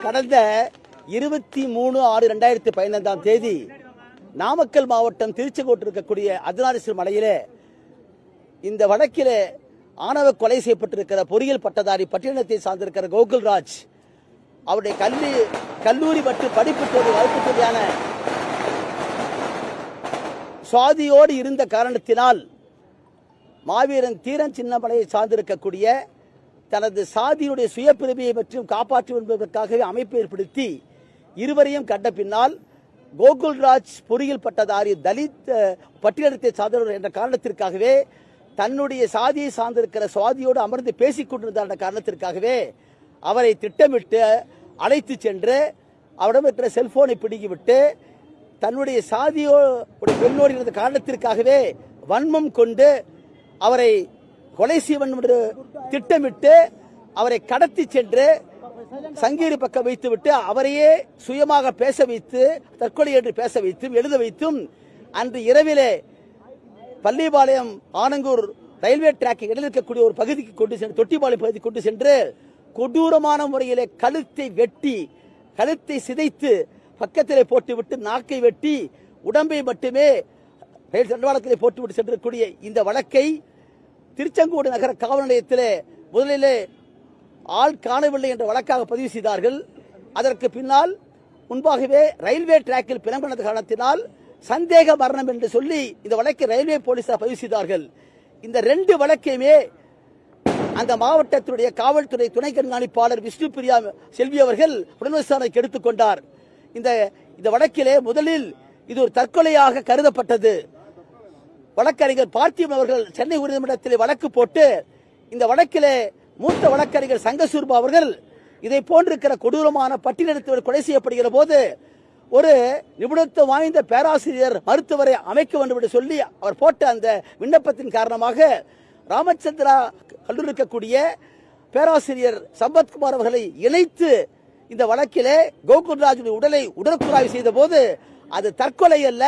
கடந்த இருபத்தி மூணு ஆறு ரெண்டாயிரத்தி பதினைந்தாம் தேதி நாமக்கல் மாவட்டம் திருச்செங்கோட்டு இருக்கக்கூடிய அர்த்தநாரீஸ்வரர் மலையிலே இந்த வழக்கிலே ஆணவ கொலை செய்யப்பட்டிருக்கிற பொறியியல் பட்டதாரி பட்டியலத்தை சார்ந்திருக்கிற கோகுல்ராஜ் அவருடைய கல்வி கல்லூரி மற்றும் படிப்பு தேர்வு வகுப்பு தேவையான சுவாதியோடு இருந்த காரணத்தினால் மாவீரன் தீரன் சின்னமலையை சார்ந்திருக்கக்கூடிய தனது சாதியுடைய சுயப்பிரிமையை மற்றும் காப்பாற்றும் என்பதற்காகவே அமைப்பு ஏற்படுத்தி இருவரையும் கண்ட பின்னால் கோகுல்ராஜ் பொறியியல் பட்டதாரி தலித் பட்டியலத்தை சார்ந்தவர் என்ற காரணத்திற்காகவே தன்னுடைய சாதியை சார்ந்திருக்கிற சுவாதியோடு அமர்ந்து பேசிக் கொண்டிருந்தார் என்ற காரணத்திற்காகவே அவரை திட்டமிட்டு அழைத்து சென்று அவரிடம் இருக்கிற செல்போனை பிடுங்கிவிட்டு தன்னுடைய சாதியோ பெண்ணோடு இருந்த காரணத்திற்காகவே வன்மம் கொண்டு அவரை கொலை செய்வன் என்று திட்டமிட்டு அவரை கடத்தி சென்று சங்கீரி பக்கம் வைத்துவிட்டு அவரையே சுயமாக பேச வைத்து தற்கொலை என்று பேச வைத்தும் எழுத வைத்தும் அன்று இரவிலே பள்ளிபாளையம் ஆனங்கூர் ரயில்வே டிராக் இடையில் இருக்கக்கூடிய ஒரு பகுதிக்கு கொண்டு சென்று தொட்டிபாளையம் பகுதிக்கு கொண்டு சென்று கொடூரமான முறையிலே கழுத்தை வெட்டி கழுத்தை சிதைத்து பக்கத்திலே போட்டுவிட்டு நாக்கை வெட்டி உடம்பை மட்டுமே ரயில் தண்டவாளத்திலே போட்டுவிட்டு சென்றக்கூடிய இந்த வழக்கை திருச்செங்கோடு நகர காவல் நிலையத்திலே முதலிலே ஆள் காணவில்லை என்ற வழக்காக பதிவு செய்தார்கள். அதற்கு பின்னால் முன்பாகவே ரயில்வே டிராக்கில் பிணம்பண காரணத்தினால் சந்தேக மரணம் என்று சொல்லி இந்த வழக்கை ரயில்வே போலீசார் பதிவு செய்தார்கள். இந்த ரெண்டு வழக்கையுமே அந்த மாவட்டத்தினுடைய காவல்துறை துணை கண்காணிப்பாளர் விஷ்ணு பிரியா செல்வி அவர்கள் உடல் விசாரணைக்கு எடுத்துக்கொண்டார் இந்த இந்த வழக்கிலே முதலில் இது ஒரு தற்கொலையாக கருதப்பட்டது. வழக்கறிஞர் பார்த்திபன் அவர்கள் சென்னை உயர்நீதிமன்றத்தில் வழக்கு போட்டு இந்த வழக்கிலே மூத்த வழக்கறிஞர் சங்கசூர்பா அவர்கள் இதை போன்றிருக்கிற கொடூரமான பட்டியலிடத்தில் கொலை செய்யப்படுகிற போது ஒரு நிபுணத்துவம் வாய்ந்த பேராசிரியர் மருத்துவரை அமைக்க வேண்டும் என்று சொல்லி அவர் போட்ட அந்த விண்ணப்பத்தின் காரணமாக ராமச்சந்திரா கல்லூரி இருக்கக்கூடிய பேராசிரியர் சம்பத்குமார் அவர்களை இணைத்து இந்த வழக்கிலே கோகுல்ராஜுடைய உடலை உடற்குறாய்வு செய்த போது அது தற்கொலை அல்ல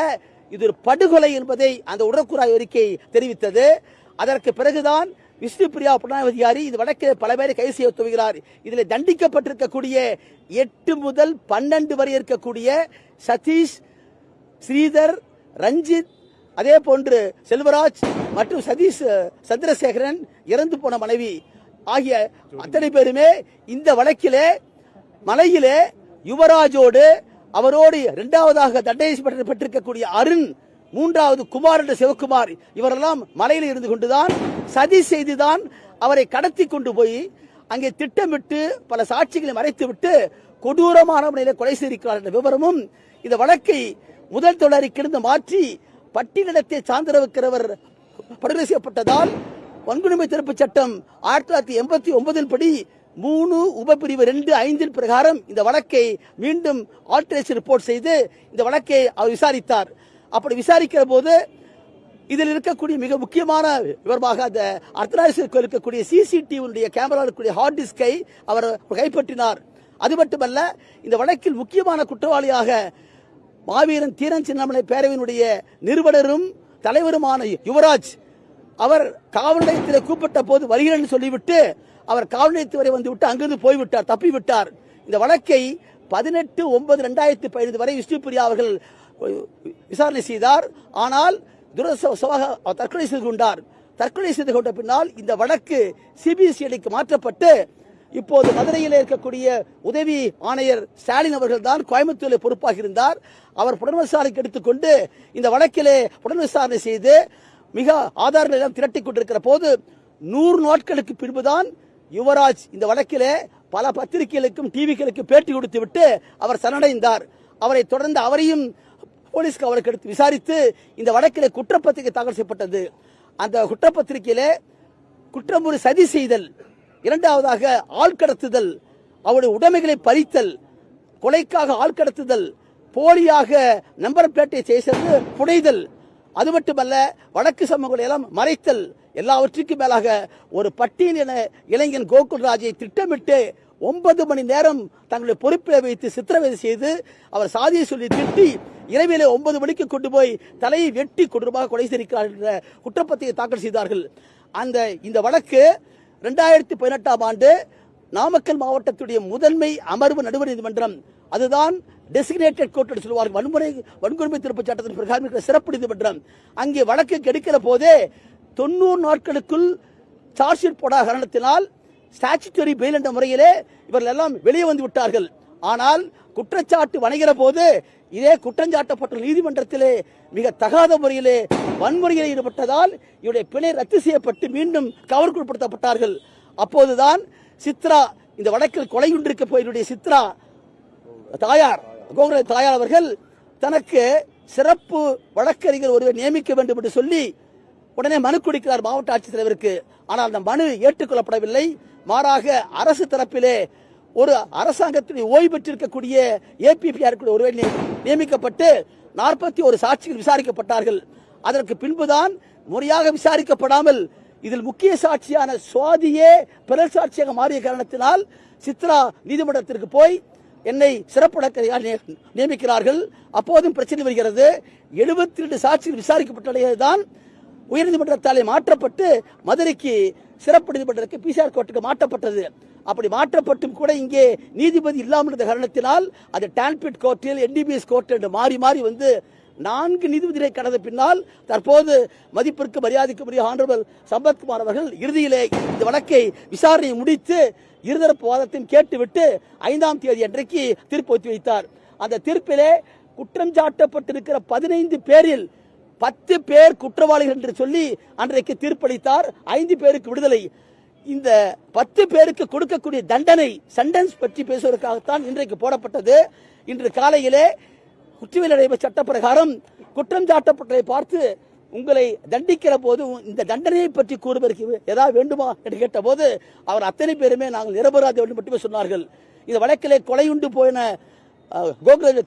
இது ஒரு படுகொலை என்பதை அந்த உடற்குறாய்வு அறிக்கை தெரிவித்தது. அதற்கு பிறகுதான் விஷ்ணு பிரியா இது வடக்கில் வழக்கில் பல பேரை கைது செய்ய துவங்கிறார் இதில் தண்டிக்கப்பட்டிருக்கக்கூடிய எட்டு முதல் பன்னெண்டு வரை இருக்கக்கூடிய சதீஷ் ஸ்ரீதர் ரஞ்சித் அதே போன்று செல்வராஜ் மற்றும் சதீஷ் சந்திரசேகரன் இறந்து போன மனைவி ஆகிய அத்தனை பேருமே இந்த வழக்கிலே மலையிலே யுவராஜோடு அவரோடு இரண்டாவதாக தண்டனை பெற்றிருக்கக்கூடிய அருண் மூன்றாவது குமார் என்ற சிவகுமார் இவரெல்லாம் மலையில் இருந்து கொண்டுதான் சதி செய்துதான் அவரை கடத்தி கொண்டு போய் அங்கே திட்டமிட்டு பல சாட்சிகளை மறைத்துவிட்டு கொடூரமான முறையில் கொலை செய்திருக்கிறார் என்ற விவரமும் இந்த வழக்கை முதல் தொடரிக்கிருந்து மாற்றி பட்டியலிடத்தை சார்ந்திருக்கிறவர் படுகொலை செய்யப்பட்டதால் வன்கொடுமை தடுப்புச் சட்டம் ஆயிரத்தி தொள்ளாயிரத்தி எண்பத்தி ஒன்பதின் படி மூணு உபப்பிரிவு ரெண்டு ஐந்தின் பிரகாரம் இந்த வழக்கை மீண்டும் ஆல்டரேஷன் ரிப்போர்ட் செய்து இந்த வழக்கை அவர் விசாரித்தார். அப்படி விசாரிக்கிற போது இதில் இருக்கக்கூடிய மிக முக்கியமான விவரமாக அந்த அர்த்தநாரீஸ்வரர் இருக்கக்கூடிய சிசிடிவியுடைய கேமரா இருக்கக்கூடிய ஹார்ட் டிஸ்கை அவர் கைப்பற்றினார். அது மட்டுமல்ல இந்த வழக்கில் முக்கியமான குற்றவாளியாக மாவீரன் தீரன் சின்னமலை பேரவையினுடைய நிறுவனரும் தலைவருமான யுவராஜ் அவர் காவல் நிலையத்தில் கூப்பிட்ட போது வருகிறேன் சொல்லிவிட்டு அவர் காவல்நிலையத்து வரை வந்து விட்டு அங்கிருந்து போய்விட்டார் தப்பிவிட்டார். இந்த வழக்கை பதினெட்டு ஒன்பது ரெண்டாயிரத்தி பதினைந்து வரை விஷ்ணுபிரியா அவர்கள் விசாரணை செய்தார். ஆனால் துரசமாக தற்கொலை செய்து கொண்டார். தற்கொலை செய்து கொண்ட பின்னால் இந்த வழக்கு சிபிசிஐடிக்கு மாற்றப்பட்டு இப்போது மதுரையில் இருக்கக்கூடிய உதவி ஆணையர் ஸ்டாலின் அவர்கள் தான் கோயம்புத்தூரில் பொறுப்பாக இருந்தார். அவர் புலன் விசாரணைக்கு எடுத்துக்கொண்டு இந்த வழக்கிலே புலன் விசாரணை செய்து மிக ஆதாரங்கள் எல்லாம் திரட்டி கொண்டிருக்கிற போது நூறு நாட்களுக்கு பின்புதான் யுவராஜ் இந்த வழக்கிலே பல பத்திரிகைகளுக்கும் டிவிகளுக்கும் பேட்டி கொடுத்து விட்டு அவர் சரணடைந்தார். அவரை தொடர்ந்து அவரையும் போலீஸ் அவருக்கு எடுத்து விசாரித்து இந்த வழக்கில் குற்றப்பத்திரிகை தாக்கல் செய்யப்பட்டது. அந்த குற்றப்பத்திரிகையில குற்றம் ஒரு சதி செய்தல் இரண்டாவதாக ஆள் கடத்துதல் அவருடைய உடைமைகளை பறித்தல் கொலைக்காக ஆள் கடத்துதல் போலியாக நம்பர் பிளேட்டை செய்தது புடைதல் அது மட்டுமல்ல வடக்கு சமூகங்களை எல்லாம் மறைத்தல் எல்லாவற்றுக்கும் மேலாக ஒரு பட்டியலின இளைஞன் கோகுல்ராஜை திட்டமிட்டு ஒன்பது மணி நேரம் தங்களுடைய பொறுப்பில் வைத்து சித்திரவதை செய்து அவர் சாதியை சொல்லி திட்டி இரவிலே ஒன்பது மணிக்கு கொண்டு போய் தலையை வெட்டி கொடூரமாக கொலை செய்திருக்கிறார் என்ற குற்றப்பத்திரிகை தாக்கல் செய்தார்கள். அந்த இந்த வழக்கு ரெண்டாயிரத்தி பதினெட்டாம் ஆண்டு நாமக்கல் மாவட்டத்துடைய முதன்மை அமர்வு நடுவர் நீதிமன்றம் அதுதான் டெசிக்னேட்டட் கோர்ட் என்று சொல்வார்கள். வன்முறை வன்கொடுமை திருப்பச் சட்டத்தின் பிரகாரம் சிறப்பு நீதிமன்றம். அங்கே வழக்கு கெடுக்கிற போதே தொண்ணூறு நாட்களுக்குள் சார்ஜ் ஷீட் போடாத காரணத்தினால் ஸ்டாச்சுட்டரி பெயில் என்ற முறையிலே இவர்கள் எல்லாம் வெளியே வந்து விட்டார்கள். ஆனால் குற்றச்சாட்டு வணைகிற போது இதே குற்றஞ்சாட்டப்பட்ட நீதிமன்றத்திலே மிக தகாத முறையிலே வன்முறையில் ஈடுபட்டதால் இவருடைய பிணை ரத்து செய்யப்பட்டு மீண்டும் கவர்க்குட்படுத்தப்பட்டார்கள் அப்போதுதான் சித்ரா இந்த வழக்கில் கொலையுண்டிருக்க போயினுடைய சித்ரா தாயார் கோகுல தாயார் அவர்கள் தனக்கு சிறப்பு வழக்கறிஞர் ஒருவர் நியமிக்க வேண்டும் என்று சொல்லி உடனே மனு கொடுக்கிறார் மாவட்ட ஆட்சித்தலைவருக்கு. ஆனால் அந்த மனு ஏற்றுக்கொள்ளப்படவில்லை. மாறாக அரசு தரப்பிலே ஒரு அரசாங்கத்தில் ஓய்வு பெற்றிருக்கக்கூடிய ஏபிபிஆர் ஒருவர் நியமிக்கப்பட்டு நாற்பத்தி ஒரு சாட்சிகள் விசாரிக்கப்பட்டார்கள். அதற்கு பின்புதான் முறையாக விசாரிக்கப்படாமல் இதில் முக்கிய சாட்சியான சுவாதியே பிறல் சாட்சியாக மாறிய காரணத்தினால் சித்ரா நீதிமன்றத்திற்கு போய் என்னை சிறப்பு நியமிக்கிறார்கள். அப்போதும் பிரச்சனை வருகிறது. எழுபத்தி ரெண்டு சாட்சிகள் விசாரிக்கப்பட்டதான் உயர்நீதிமன்றத்தாலே மாற்றப்பட்டு மதுரைக்கு சிறப்பு நீதிமன்றத்துக்கு பிசிஆர் கோர்ட்டுக்கு மாற்றப்பட்டது. அப்படி மாற்றப்பட்டும் கூட இங்கே நீதிபதி இல்லாமல் இருந்த காரணத்தினால் அது டான்பிட் கோர்ட்டில் என்டிபிஎஸ் கோர்ட் என்று மாறி மாறி வந்து நான்கு நீதிபதிகளை கடந்த பின்னால் தற்போது மதிப்பிற்கு மரியாதைக்குரிய ஆனரபிள் சம்பத்குமார் அவர்கள் இறுதியிலே இந்த வழக்கை விசாரணை முடித்து இருதரப்பு வாதத்தையும் கேட்டுவிட்டு ஐந்தாம் தேதி அன்றைக்கு தீர்ப்பு ஒத்தி வைத்தார் அந்த தீர்ப்பிலே குற்றம் சாட்டப்பட்டிருக்கிற பதினைந்து பேரில் பத்து பேர் குற்றவாளிகள் என்று சொல்லி அன்றைக்கு தீர்ப்பளித்தார். ஐந்து பேருக்கு விடுதலை. இந்த பத்து பேருக்கு கொடுக்கக்கூடிய தண்டனை சென்டென்ஸ் பற்றி பேசுவதற்காகத்தான் இன்றைக்கு போடப்பட்டது. இன்று காலையிலே குற்றவியல் நடைமுறை சட்ட பிரகாரம் குற்றம் சாட்டப்பட்டதை பார்த்து உங்களை தண்டிக்கிற போது இந்த தண்டனையை பற்றி கூறுவதற்கு ஏதாவது வேண்டுமா என்று கேட்டபோது அவர் அத்தனை பேருமே நாங்கள் நிரபராதி வேண்டும் மட்டுமே சொன்னார்கள். இந்த வழக்கிலே கொலையுண்டு போயின அஹ்,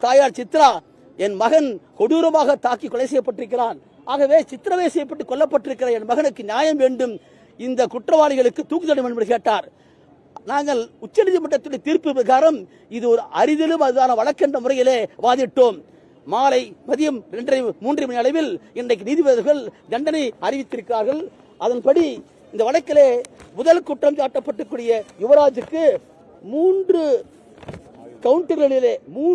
தாயார் சித்ரா என் மகன் கொடூரமாக தாக்கி கொலை செய்யப்பட்டிருக்கிறான். ஆகவே சித்திரவதை செய்யப்பட்டு கொல்லப்பட்டிருக்கிற என் மகனுக்கு நியாயம் வேண்டும். இந்த குற்றவாளிகளுக்கு தூக்கு தண்டனை என்று கேட்டார். நாங்கள் உச்சநீதிமன்றத்துடைய தீர்ப்பு பிரகாரம் இது ஒரு அரிதிலும் அதுதான வழக்கென்ற முறையிலே வாதிட்டோம். மாலை மதியம் இரண்டரை மூன்றரை மணி அளவில் இன்றைக்கு நீதிபதிகள் தண்டனை அறிவித்திருக்கிறார்கள். அதன்படி இந்த வழக்கிலே முதல் குற்றம் சாட்டப்பட்டுக்கூடிய யுவராஜுக்கு மூன்று கவுண்டர்களிலே மூன்று